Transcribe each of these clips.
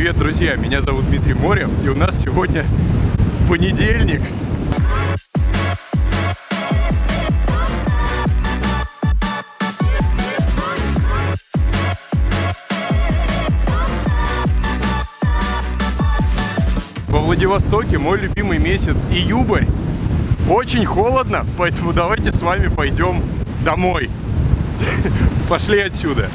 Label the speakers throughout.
Speaker 1: Привет, друзья! Меня зовут Дмитрий Морев, и у нас сегодня понедельник. Во Владивостоке мой любимый месяц июбрь. Очень холодно, поэтому давайте с вами пойдем домой. Пошли отсюда.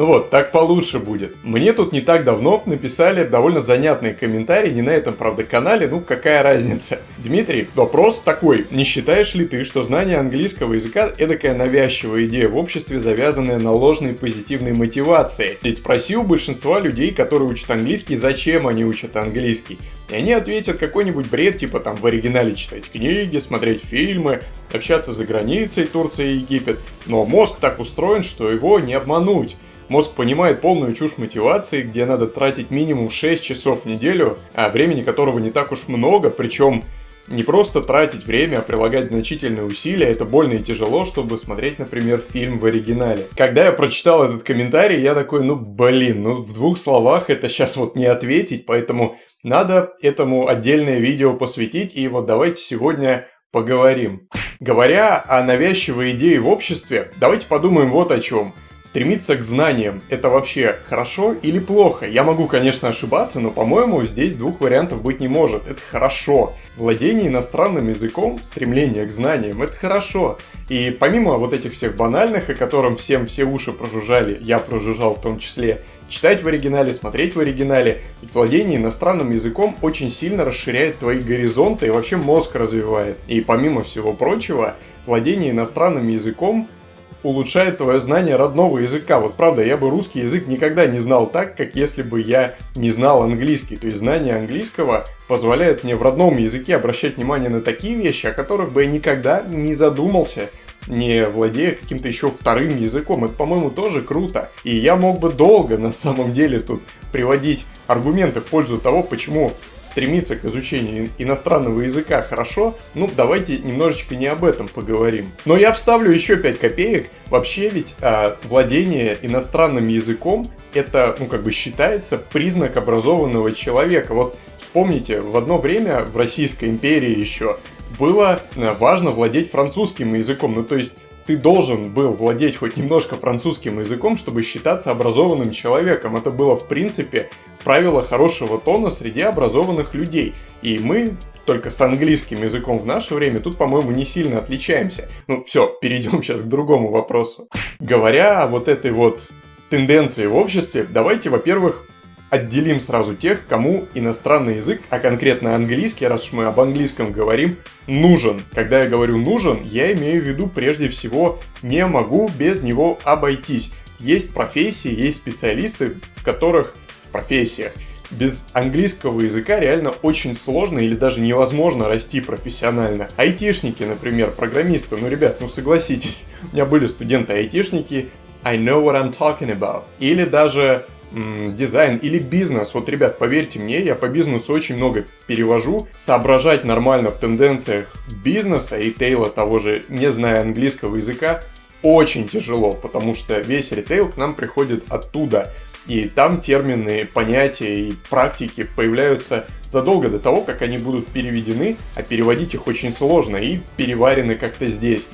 Speaker 1: Ну вот, так получше будет. Мне тут не так давно написали довольно занятные комментарии, не на этом, правда, канале, ну какая разница. Дмитрий, вопрос такой, не считаешь ли ты, что знание английского языка эдакая навязчивая идея в обществе, завязанная на ложной позитивной мотивации? Ведь спроси у большинства людей, которые учат английский, зачем они учат английский. И они ответят какой-нибудь бред, типа там в оригинале читать книги, смотреть фильмы, общаться за границей, Турция и Египет. Но мозг так устроен, что его не обмануть. Мозг понимает полную чушь мотивации, где надо тратить минимум 6 часов в неделю, а времени которого не так уж много, причем не просто тратить время, а прилагать значительные усилия, это больно и тяжело, чтобы смотреть, например, фильм в оригинале. Когда я прочитал этот комментарий, я такой, ну блин, ну в двух словах это сейчас вот не ответить, поэтому надо этому отдельное видео посвятить, и вот давайте сегодня поговорим. Говоря о навязчивой идее в обществе, давайте подумаем вот о чем – Стремиться к знаниям – это вообще хорошо или плохо? Я могу, конечно, ошибаться, но, по-моему, здесь двух вариантов быть не может. Это хорошо. Владение иностранным языком, стремление к знаниям – это хорошо. И помимо вот этих всех банальных, о котором всем все уши прожужжали, я прожужжал в том числе, читать в оригинале, смотреть в оригинале, ведь владение иностранным языком очень сильно расширяет твои горизонты и вообще мозг развивает. И помимо всего прочего, владение иностранным языком – улучшает твое знание родного языка. Вот правда, я бы русский язык никогда не знал так, как если бы я не знал английский. То есть знание английского позволяет мне в родном языке обращать внимание на такие вещи, о которых бы я никогда не задумался, не владея каким-то еще вторым языком. Это, по-моему, тоже круто. И я мог бы долго, на самом деле, тут приводить аргументы в пользу того, почему стремиться к изучению иностранного языка хорошо, ну давайте немножечко не об этом поговорим. Но я вставлю еще 5 копеек. Вообще ведь а, владение иностранным языком это, ну как бы считается признак образованного человека. Вот вспомните, в одно время в Российской империи еще было э, важно владеть французским языком. Ну то есть ты должен был владеть хоть немножко французским языком, чтобы считаться образованным человеком. Это было, в принципе, правило хорошего тона среди образованных людей. И мы только с английским языком в наше время тут, по-моему, не сильно отличаемся. Ну, все, перейдем сейчас к другому вопросу. Говоря о вот этой вот тенденции в обществе, давайте, во-первых, отделим сразу тех, кому иностранный язык, а конкретно английский, раз уж мы об английском говорим, нужен. Когда я говорю нужен, я имею в виду прежде всего не могу без него обойтись. Есть профессии, есть специалисты, в которых в профессиях без английского языка реально очень сложно или даже невозможно расти профессионально. Айтишники, например, программисты, ну, ребят, ну согласитесь, у меня были студенты-айтишники, I know what I'm talking about. Или даже м, дизайн, или бизнес. Вот, ребят, поверьте мне, я по бизнесу очень много перевожу. Соображать нормально в тенденциях бизнеса и тейла того же, не зная английского языка, очень тяжело, потому что весь ритейл к нам приходит оттуда. И там термины, понятия и практики появляются задолго до того, как они будут переведены, а переводить их очень сложно и переварены как-то здесь.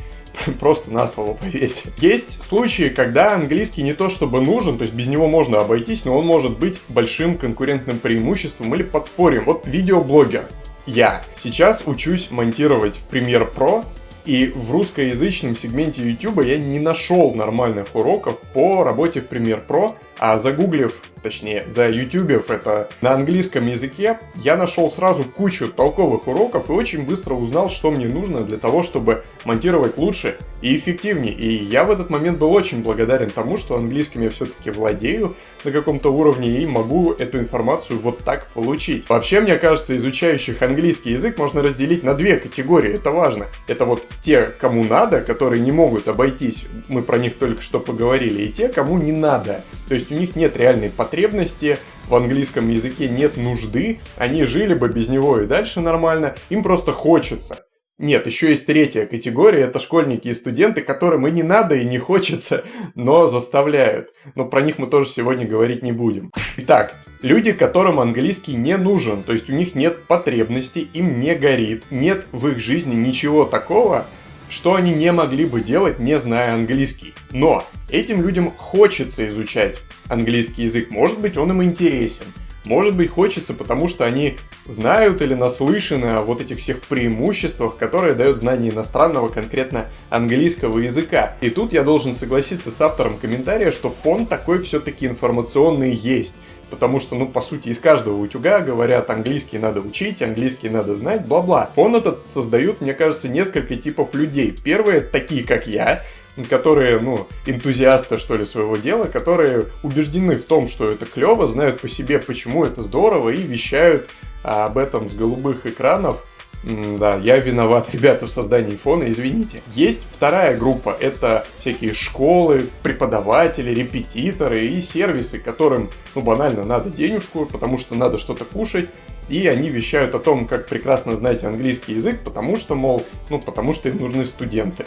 Speaker 1: Просто на слово поверьте. Есть случаи, когда английский не то чтобы нужен, то есть без него можно обойтись, но он может быть большим конкурентным преимуществом или подспорьем. Вот видеоблогер. Я сейчас учусь монтировать в Premiere Pro, и в русскоязычном сегменте YouTube я не нашел нормальных уроков по работе в Premiere Pro, а загуглив точнее, за YouTube это на английском языке, я нашел сразу кучу толковых уроков и очень быстро узнал, что мне нужно для того, чтобы монтировать лучше и эффективнее. И я в этот момент был очень благодарен тому, что английским я все-таки владею на каком-то уровне и могу эту информацию вот так получить. Вообще, мне кажется, изучающих английский язык можно разделить на две категории, это важно. Это вот те, кому надо, которые не могут обойтись, мы про них только что поговорили, и те, кому не надо. То есть у них нет реальной потребности потребности, в английском языке нет нужды, они жили бы без него и дальше нормально, им просто хочется. Нет, еще есть третья категория, это школьники и студенты, которым и не надо, и не хочется, но заставляют. Но про них мы тоже сегодня говорить не будем. Итак, Люди, которым английский не нужен, то есть у них нет потребностей, им не горит, нет в их жизни ничего такого, что они не могли бы делать, не зная английский. Но этим людям хочется изучать английский язык, может быть он им интересен, может быть хочется, потому что они знают или наслышаны о вот этих всех преимуществах, которые дают знание иностранного, конкретно английского языка. И тут я должен согласиться с автором комментария, что фон такой все-таки информационный есть. Потому что, ну, по сути, из каждого утюга говорят, английский надо учить, английский надо знать, бла-бла. Фон этот создают, мне кажется, несколько типов людей. Первые, такие как я, которые, ну, энтузиасты, что ли, своего дела, которые убеждены в том, что это клево, знают по себе, почему это здорово, и вещают об этом с голубых экранов. Да, я виноват, ребята, в создании фона, извините. Есть вторая группа, это всякие школы, преподаватели, репетиторы и сервисы, которым, ну, банально надо денежку, потому что надо что-то кушать, и они вещают о том, как прекрасно знаете английский язык, потому что, мол, ну, потому что им нужны студенты.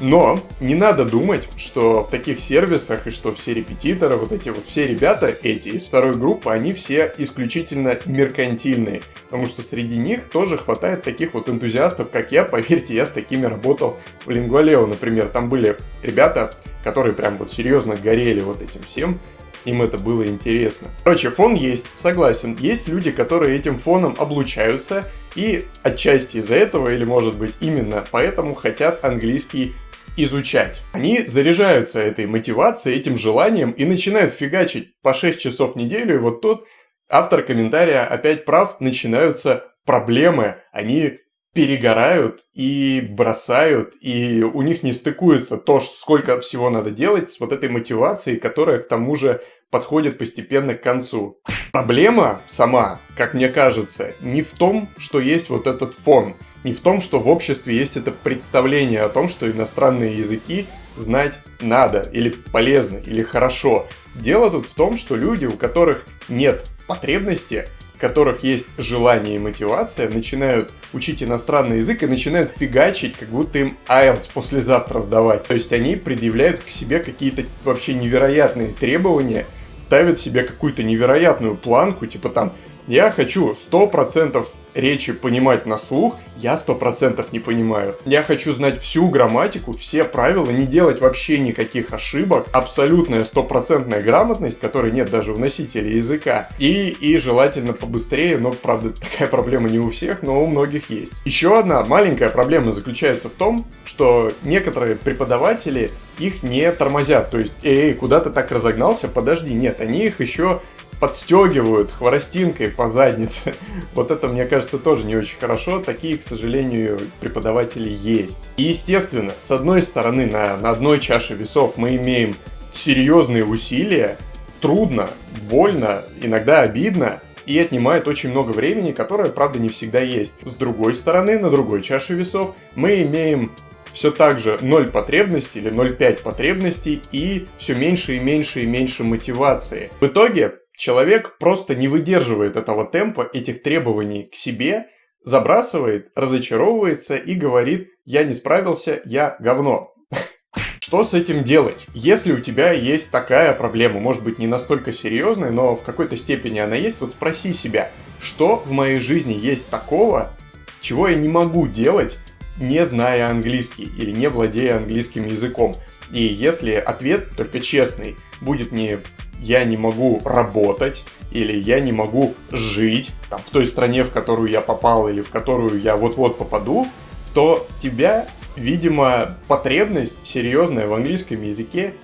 Speaker 1: Но не надо думать, что в таких сервисах и что все репетиторы, вот эти вот все ребята, эти из второй группы, они все исключительно меркантильные. Потому что среди них тоже хватает таких вот энтузиастов, как я. Поверьте, я с такими работал в Лингвалео, например. Там были ребята, которые прям вот серьезно горели вот этим всем. Им это было интересно. Короче, фон есть, согласен. Есть люди, которые этим фоном облучаются и отчасти из-за этого, или может быть именно поэтому, хотят английский изучать. Они заряжаются этой мотивацией, этим желанием и начинают фигачить по 6 часов в неделю. И вот тут автор комментария опять прав, начинаются проблемы. Они перегорают и бросают, и у них не стыкуется то, сколько всего надо делать с вот этой мотивацией, которая к тому же подходит постепенно к концу. Проблема сама, как мне кажется, не в том, что есть вот этот фон – не в том, что в обществе есть это представление о том, что иностранные языки знать надо, или полезно, или хорошо. Дело тут в том, что люди, у которых нет потребности, которых есть желание и мотивация, начинают учить иностранный язык и начинают фигачить, как будто им IELTS послезавтра сдавать. То есть они предъявляют к себе какие-то вообще невероятные требования, ставят себе какую-то невероятную планку, типа там я хочу 100% речи понимать на слух, я 100% не понимаю. Я хочу знать всю грамматику, все правила, не делать вообще никаких ошибок. Абсолютная стопроцентная грамотность, которой нет даже в носителе языка. И, и желательно побыстрее, но, правда, такая проблема не у всех, но у многих есть. Еще одна маленькая проблема заключается в том, что некоторые преподаватели их не тормозят. То есть, эй, куда ты так разогнался? Подожди, нет, они их еще подстегивают хворостинкой по заднице. Вот это, мне кажется, тоже не очень хорошо. Такие, к сожалению, преподаватели есть. И, естественно, с одной стороны, на, на одной чаше весов мы имеем серьезные усилия, трудно, больно, иногда обидно, и отнимает очень много времени, которое, правда, не всегда есть. С другой стороны, на другой чаше весов мы имеем все так же 0 потребностей или 0,5 потребностей и все меньше и меньше и меньше мотивации. В итоге Человек просто не выдерживает этого темпа, этих требований к себе, забрасывает, разочаровывается и говорит «я не справился, я говно». Что с этим делать? Если у тебя есть такая проблема, может быть не настолько серьезная, но в какой-то степени она есть, вот спроси себя, что в моей жизни есть такого, чего я не могу делать, не зная английский или не владея английским языком. И если ответ, только честный, будет не я не могу работать, или я не могу жить там, в той стране, в которую я попал, или в которую я вот-вот попаду, то тебя, видимо, потребность серьезная в английском языке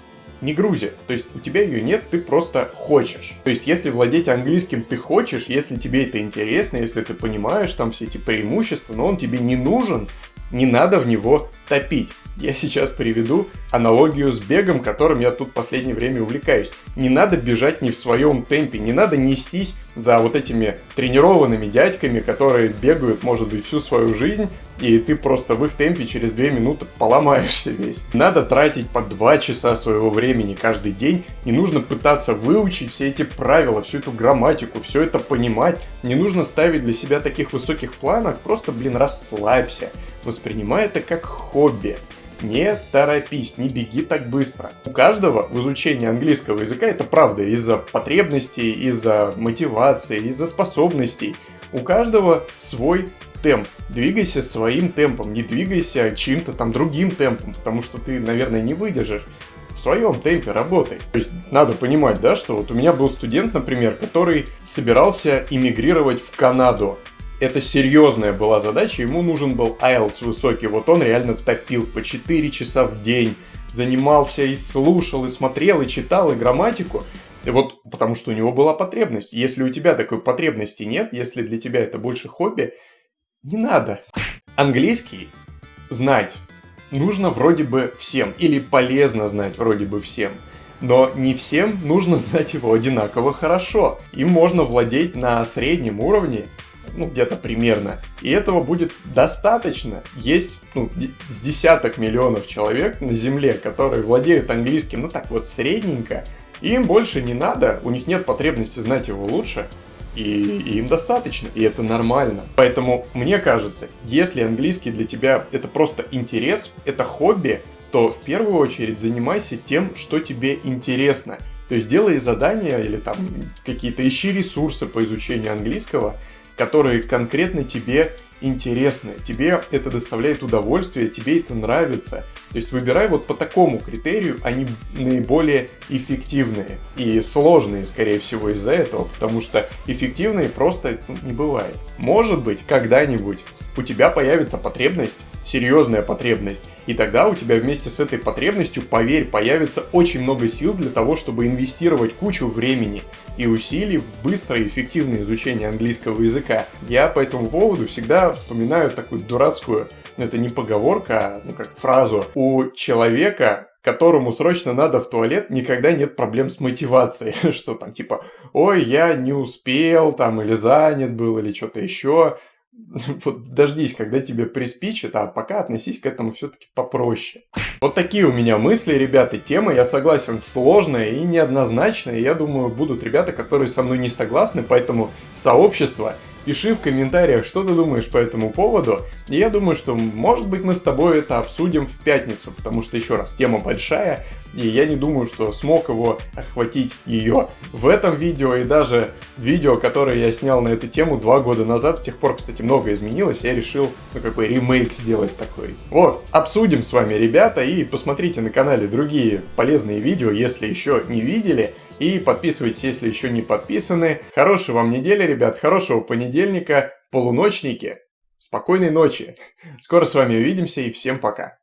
Speaker 1: не грузит. То есть у тебя ее нет, ты просто хочешь. То есть если владеть английским ты хочешь, если тебе это интересно, если ты понимаешь там все эти преимущества, но он тебе не нужен, не надо в него топить. Я сейчас приведу аналогию с бегом, которым я тут последнее время увлекаюсь. Не надо бежать не в своем темпе, не надо нестись за вот этими тренированными дядьками, которые бегают, может быть, всю свою жизнь, и ты просто в их темпе через 2 минуты поломаешься весь. Надо тратить по 2 часа своего времени каждый день, не нужно пытаться выучить все эти правила, всю эту грамматику, все это понимать, не нужно ставить для себя таких высоких планов, просто, блин, расслабься, воспринимай это как хобби. Не торопись, не беги так быстро. У каждого в изучении английского языка, это правда, из-за потребностей, из-за мотивации, из-за способностей, у каждого свой темп. Двигайся своим темпом, не двигайся чьим-то там другим темпом, потому что ты, наверное, не выдержишь. В своем темпе работай. То есть надо понимать, да, что вот у меня был студент, например, который собирался эмигрировать в Канаду. Это серьезная была задача, ему нужен был IELTS высокий, вот он реально топил по 4 часа в день, занимался и слушал, и смотрел, и читал, и грамматику. И вот потому что у него была потребность. Если у тебя такой потребности нет, если для тебя это больше хобби, не надо. Английский знать нужно вроде бы всем, или полезно знать вроде бы всем. Но не всем нужно знать его одинаково хорошо. Им можно владеть на среднем уровне, ну где-то примерно. И этого будет достаточно. Есть ну, с десяток миллионов человек на Земле, которые владеют английским, ну так вот средненько. им больше не надо, у них нет потребности знать его лучше и, и им достаточно, и это нормально. Поэтому мне кажется, если английский для тебя это просто интерес, это хобби, то в первую очередь занимайся тем, что тебе интересно. То есть делай задания или там какие-то ищи ресурсы по изучению английского, которые конкретно тебе интересны, тебе это доставляет удовольствие, тебе это нравится. То есть выбирай вот по такому критерию, они наиболее эффективные и сложные, скорее всего, из-за этого, потому что эффективные просто ну, не бывает. Может быть, когда-нибудь у тебя появится потребность, серьезная потребность, и тогда у тебя вместе с этой потребностью, поверь, появится очень много сил для того, чтобы инвестировать кучу времени и усилий в быстрое и эффективное изучение английского языка. Я по этому поводу всегда вспоминаю такую дурацкую, ну это не поговорка, а ну как фразу. У человека которому срочно надо в туалет, никогда нет проблем с мотивацией. Что там, типа, ой, я не успел, там, или занят был, или что-то еще. вот дождись, когда тебе приспичит, а пока относись к этому все-таки попроще. Вот такие у меня мысли, ребята. Тема, я согласен, сложная и неоднозначная. Я думаю, будут ребята, которые со мной не согласны, поэтому сообщество Пиши в комментариях, что ты думаешь по этому поводу. И я думаю, что может быть мы с тобой это обсудим в пятницу, потому что еще раз, тема большая, и я не думаю, что смог его охватить ее в этом видео и даже видео, которое я снял на эту тему два года назад. С тех пор, кстати, много изменилось, я решил, ну, какой ремейк сделать такой. Вот, обсудим с вами, ребята, и посмотрите на канале другие полезные видео, если еще не видели. И подписывайтесь, если еще не подписаны. Хорошей вам недели, ребят, хорошего понедельника, полуночники. Спокойной ночи. Скоро с вами увидимся и всем пока.